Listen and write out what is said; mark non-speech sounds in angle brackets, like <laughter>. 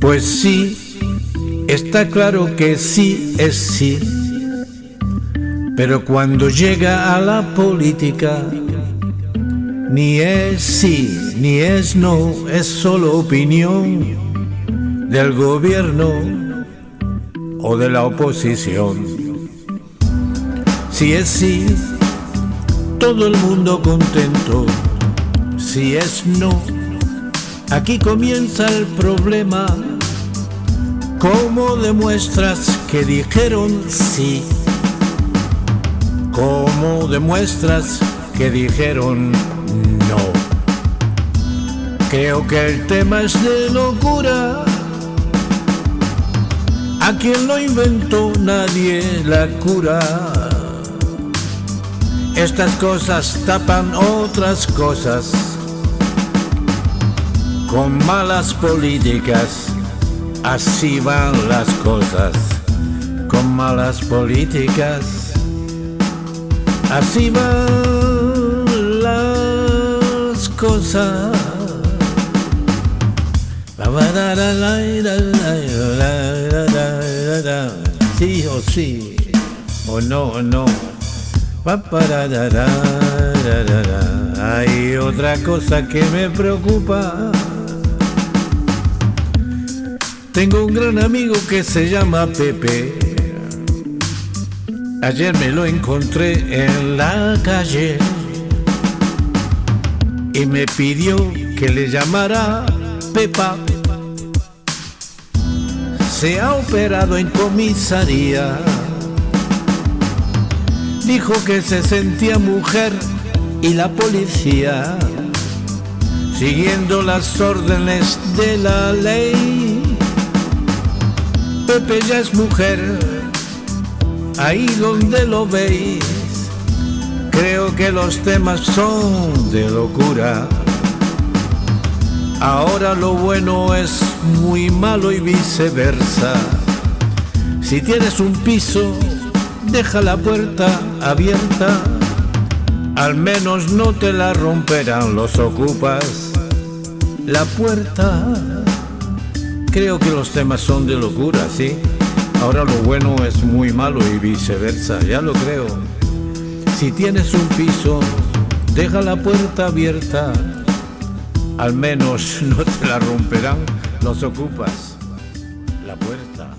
Pues sí, está claro que sí es sí, pero cuando llega a la política, ni es sí, ni es no, es solo opinión del gobierno o de la oposición. Si es sí, todo el mundo contento. Si es no, aquí comienza el problema. ¿Cómo demuestras que dijeron sí? ¿Cómo demuestras que dijeron no? Creo que el tema es de locura. A quien lo inventó nadie la cura. Estas cosas tapan otras cosas con malas políticas. Así van las cosas con malas políticas. Así van las cosas. Sí o sí, o no o no. Hay otra cosa que me preocupa. Tengo un gran amigo que se llama Pepe. Ayer me lo encontré en la calle y me pidió que le llamara Pepa. Se ha operado en comisaría dijo que se sentía mujer y la policía, siguiendo las órdenes de la ley. Pepe ya es mujer, ahí donde lo veis, creo que los temas son de locura. Ahora lo bueno es muy malo y viceversa. Si tienes un piso, deja la puerta abierta, al menos no te la romperán los ocupas. La puerta, creo que los temas son de locura, ¿sí? Ahora lo bueno es muy malo y viceversa, ya lo creo. Si tienes un piso, deja la puerta abierta, al menos <laughs> no te la romperán los ocupas. La puerta